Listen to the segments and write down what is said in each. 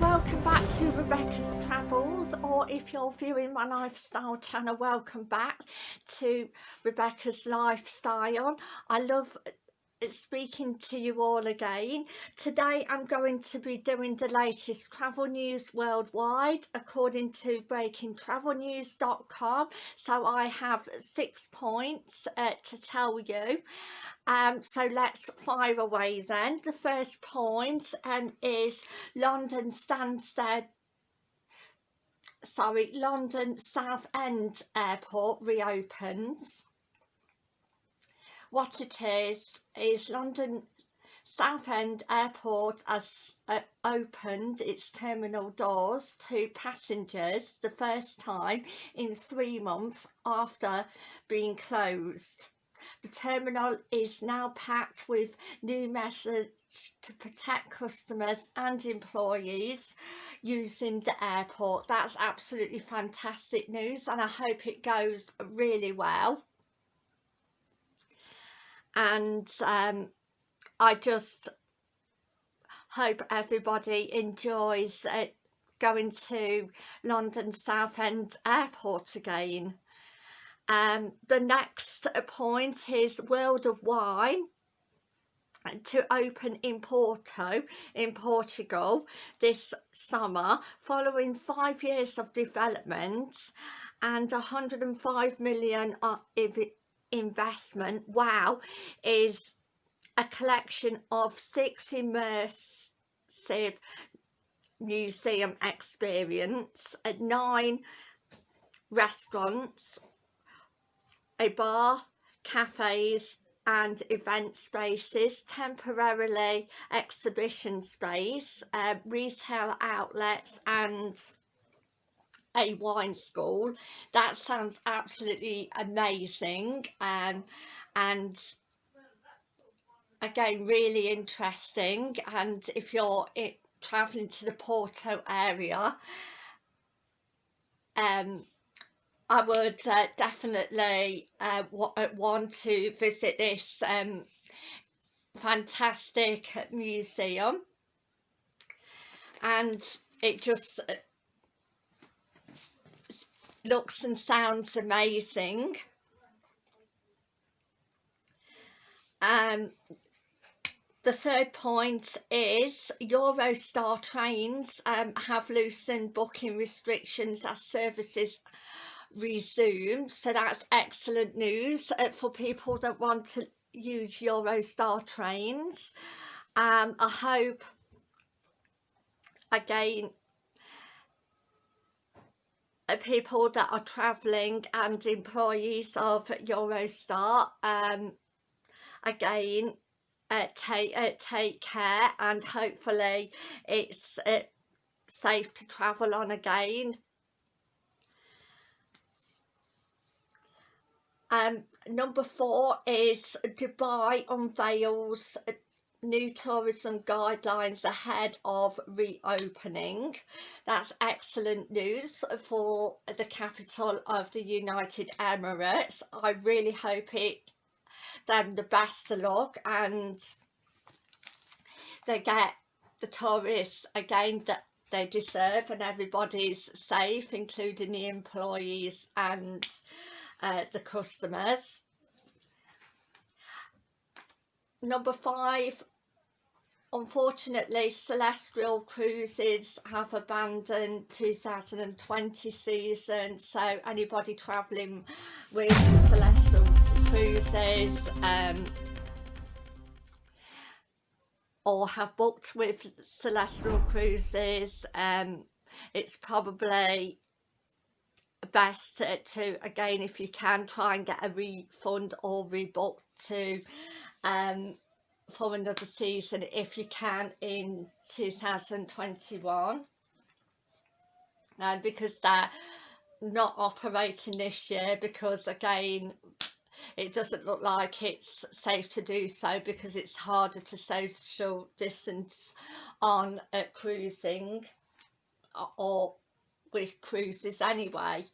Welcome back to Rebecca's Travels, or if you're viewing my lifestyle channel, welcome back to Rebecca's Lifestyle. I love speaking to you all again. Today I'm going to be doing the latest travel news worldwide according to breakingtravelnews.com. So I have six points uh, to tell you. Um, so let's fire away then. The first point um, is London Stansted sorry, London Southend Airport reopens. What it is, is London Southend Airport has uh, opened its terminal doors to passengers the first time in three months after being closed. The terminal is now packed with new measures to protect customers and employees using the airport. That's absolutely fantastic news and I hope it goes really well. And um, I just hope everybody enjoys uh, going to London Southend Airport again. Um, the next point is World of Wine to open in Porto in Portugal this summer following five years of development and 105 million investment wow is a collection of six immersive museum experience at nine restaurants a bar, cafes and event spaces, temporarily exhibition space, uh, retail outlets and a wine school. That sounds absolutely amazing um, and again really interesting and if you're it, travelling to the Porto area um, I would uh, definitely uh, uh, want to visit this um, fantastic museum and it just uh, looks and sounds amazing. Um the third point is Eurostar trains um, have loosened booking restrictions as services resume. So that's excellent news uh, for people that want to use Eurostar trains. Um, I hope again people that are travelling and employees of Eurostar um, again uh, take uh, take care and hopefully it's uh, safe to travel on again. Um, number four is Dubai unveils new tourism guidelines ahead of reopening. That's excellent news for the capital of the United Emirates. I really hope it them the best of luck and they get the tourists again that they deserve and everybody's safe including the employees and uh, the customers. Number five, unfortunately Celestyal Cruises have abandoned 2020 season so anybody travelling with Celestyal Cruises um, or have booked with Celestyal Cruises um, it's probably best to, to, again if you can try and get a refund or rebook to um for another season if you can in 2021 and because they're not operating this year because again it doesn't look like it's safe to do so because it's harder to social distance on uh, cruising or with cruises anyway.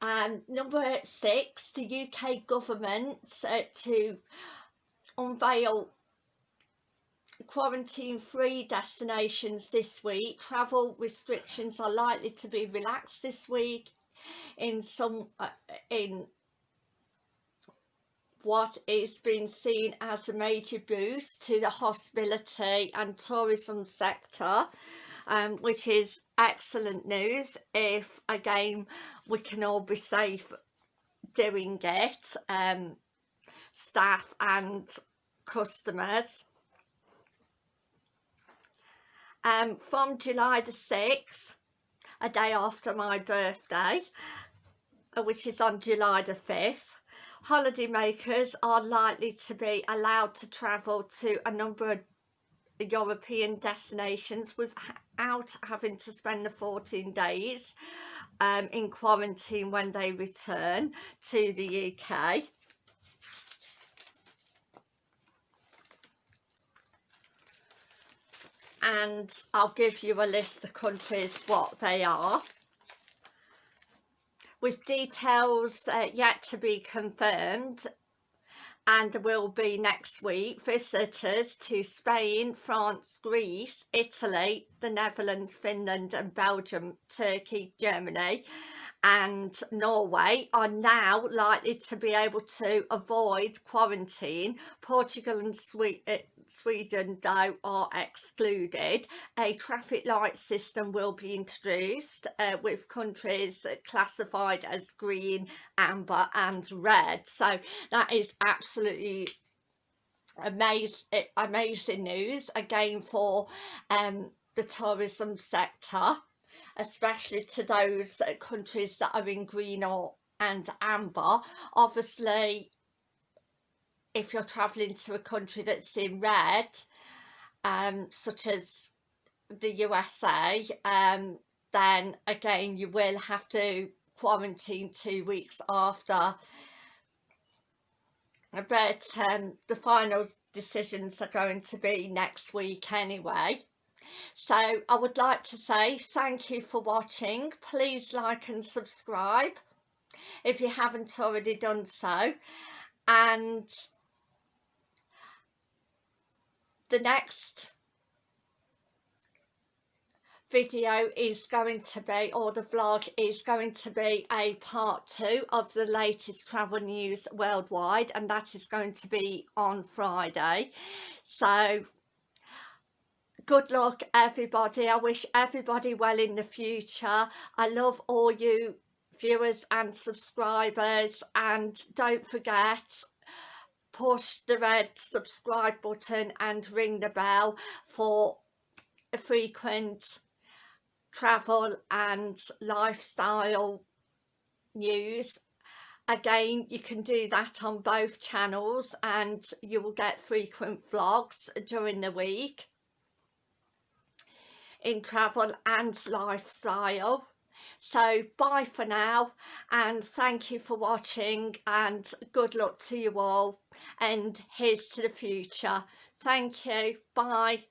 And number six, the UK government uh, to unveil quarantine free destinations this week. Travel restrictions are likely to be relaxed this week in some uh, in what is being seen as a major boost to the hospitality and tourism sector um, which is excellent news if again we can all be safe doing it um, staff and customers um, from July the 6th a day after my birthday uh, which is on July the 5th holidaymakers are likely to be allowed to travel to a number of European destinations without having to spend the 14 days um, in quarantine when they return to the UK. And I'll give you a list of countries what they are with details uh, yet to be confirmed and there will be next week visitors to Spain, France, Greece, Italy, the Netherlands, Finland and Belgium, Turkey, Germany and Norway are now likely to be able to avoid quarantine. Portugal and uh, Sweden though are excluded. A traffic light system will be introduced uh, with countries classified as green, amber and red. So that is absolutely amazing, amazing news again for um, the tourism sector especially to those countries that are in green or and amber obviously if you're traveling to a country that's in red um, such as the USA um, then again you will have to quarantine two weeks after but um, the final decisions are going to be next week anyway so I would like to say thank you for watching. Please like and subscribe if you haven't already done so. And the next video is going to be or the vlog is going to be a part two of the latest travel news worldwide and that is going to be on Friday. So good luck everybody. I wish everybody well in the future. I love all you viewers and subscribers and don't forget push the red subscribe button and ring the bell for frequent travel and lifestyle news. Again you can do that on both channels and you will get frequent vlogs during the week in travel and lifestyle so bye for now and thank you for watching and good luck to you all and here's to the future. Thank you. Bye